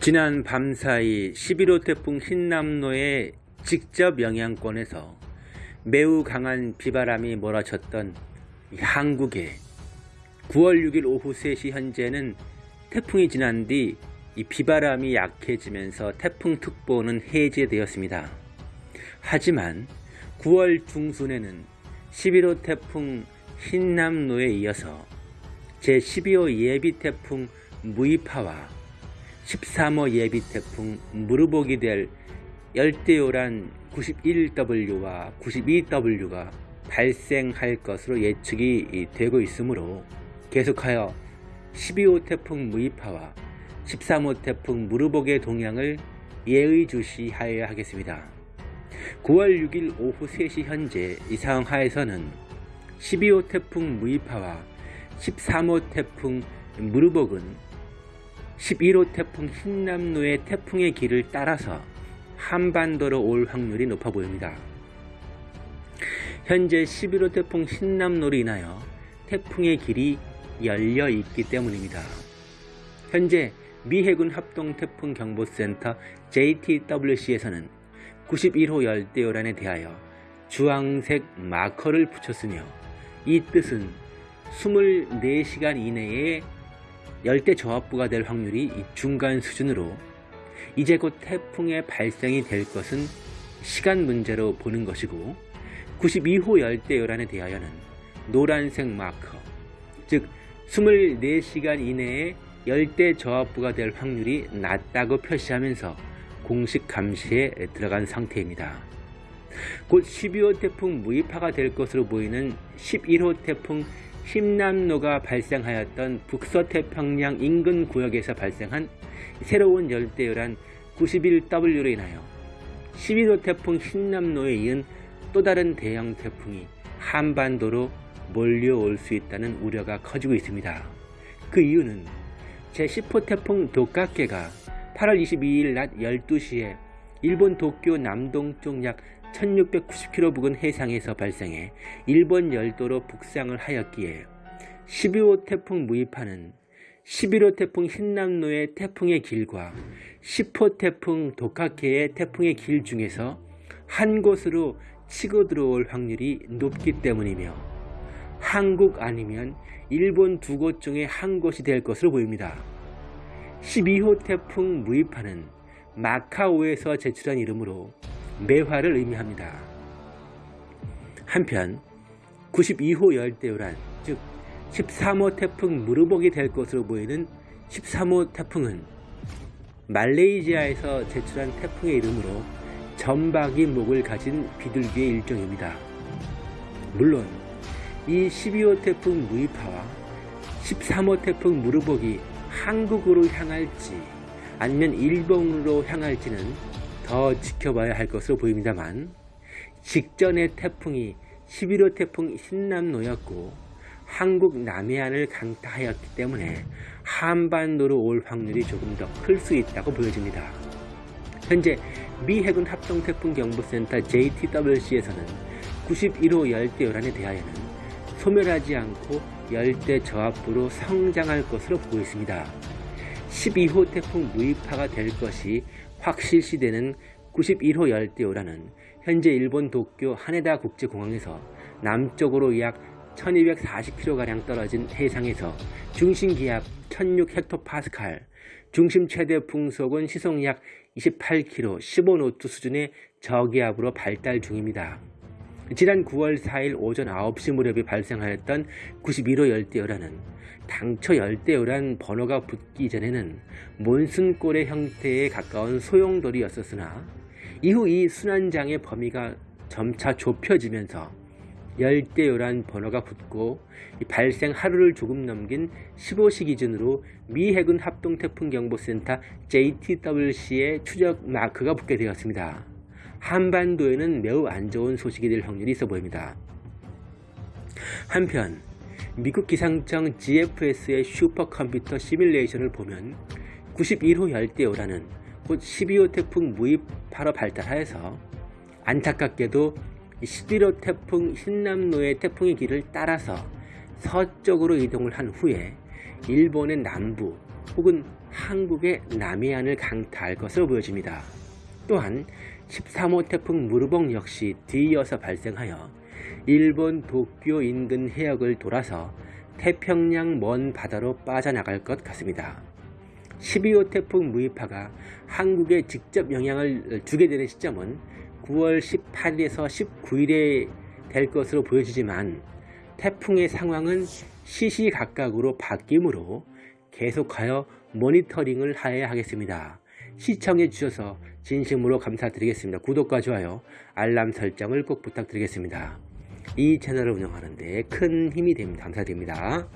지난 밤사이 11호 태풍 흰남노의 직접 영향권에서 매우 강한 비바람이 몰아쳤던 한국에 9월 6일 오후 3시 현재는 태풍이 지난 뒤 이 비바람이 약해지면서 태풍특보는 해제되었습니다. 하지만 9월 중순에는 11호 태풍 흰남노에 이어서 제12호 예비 태풍 무이파와 13호 예비 태풍 무르복이 될 열대요란 91W와 92W가 발생할 것으로 예측이 되고 있으므로 계속하여 12호 태풍 무이파와 13호 태풍 무르복의 동향을 예의주시하여야 하겠습니다. 9월 6일 오후 3시 현재 이 상황 하에서는 12호 태풍 무이파와 13호 태풍 무르복은 11호 태풍 흰남노의 태풍의 길을 따라서 한반도로 올 확률이 높아 보입니다. 현재 11호 태풍 흰남노로 인하여 태풍의 길이 열려 있기 때문입니다. 현재 미 해군 합동 태풍 경보센터 JTWC에서는 91호 열대요란에 대하여 주황색 마커를 붙였으며 이 뜻은 24시간 이내에 열대 저압부가 될 확률이 중간 수준으로 이제 곧 태풍의 발생이 될 것은 시간 문제로 보는 것이고 92호 열대요란에 대하여는 노란색 마커 즉 24시간 이내에 열대 저압부가 될 확률이 낮다고 표시하면서 공식 감시에 들어간 상태입니다. 곧 12호 태풍 무이파가 될 것으로 보이는 11호 태풍 흰남노가 발생하였던 북서태평양 인근 구역에서 발생한 새로운 열대요란 91W로 인하여 11호 태풍 흰남노에 이은 또 다른 대형 태풍이 한반도로 몰려올 수 있다는 우려가 커지고 있습니다. 그 이유는 제10호 태풍 도카케가 8월 22일 낮 12시에 일본 도쿄 남동쪽 약 1690km 부근 해상에서 발생해 일본 열도로 북상을 하였기에 12호 태풍 무이파는 11호 태풍 흰남노의 태풍의 길과 10호 태풍 도카케의 태풍의 길 중에서 한 곳으로 치고 들어올 확률이 높기 때문이며 한국 아니면 일본 두 곳 중에 한 곳이 될 것으로 보입니다. 12호 태풍 무이파는 마카오에서 제출한 이름으로 매화를 의미합니다. 한편 92호 열대요란 즉 13호 태풍 무르복이 될 것으로 보이는 13호 태풍은 말레이시아에서 제출한 태풍의 이름으로 점박이 목을 가진 비둘기의 일종입니다. 물론 이 12호 태풍 무이파와 13호 태풍 무르복이 한국으로 향할지 아니면 일본으로 향할지는 더 지켜봐야 할 것으로 보입니다만 직전의 태풍이 11호 태풍 흰남노였고 한국 남해안을 강타하였기 때문에 한반도로 올 확률이 조금 더 클 수 있다고 보여집니다. 현재 미 해군 합동태풍경보센터 JTWC에서는 91호 열대요란에 대하여는 소멸하지 않고 열대 저압부로 성장할 것으로 보고 있습니다. 12호 태풍 무이파가 될 것이 확실시되는 91호 열대요란은 현재 일본 도쿄 하네다 국제공항에서 남쪽으로 약 1240km가량 떨어진 해상에서 중심기압 1006헥토파스칼, 중심 최대 풍속은 시속 약 28km, 15노트 수준의 저기압으로 발달 중입니다. 지난 9월 4일 오전 9시 무렵에 발생하였던 91호 열대요란은 당초 열대요란 번호가 붙기 전에는 몬순골의 형태에 가까운 소용돌이였었으나 이후 이 순환장의 범위가 점차 좁혀지면서 열대요란 번호가 붙고 발생 하루를 조금 넘긴 15시 기준으로 미 해군 합동태풍경보센터 JTWC의 추적 마크가 붙게 되었습니다. 한반도에는 매우 안 좋은 소식이 될 확률이 있어 보입니다. 한편 미국 기상청 GFS의 슈퍼컴퓨터 시뮬레이션을 보면 91호 열대요라는 곧 12호 태풍 무입하러 발달하여서 안타깝게도 11호 태풍 흰남노의 태풍의 길을 따라서 서쪽으로 이동을 한 후에 일본의 남부 혹은 한국의 남해안을 강타할 것으로 보여집니다. 또한 13호 태풍 무르봉 역시 뒤이어서 발생하여 일본 도쿄 인근 해역을 돌아서 태평양 먼 바다로 빠져나갈 것 같습니다. 12호 태풍 무이파가 한국에 직접 영향을 주게 되는 시점은 9월 18일에서 19일에 될 것으로 보여지지만 태풍의 상황은 시시각각으로 바뀌므로 계속하여 모니터링을 하여야 하겠습니다. 시청해 주셔서 진심으로 감사드리겠습니다. 구독과 좋아요, 알람 설정을 꼭 부탁드리겠습니다. 이 채널을 운영하는 데 큰 힘이 됩니다. 감사드립니다.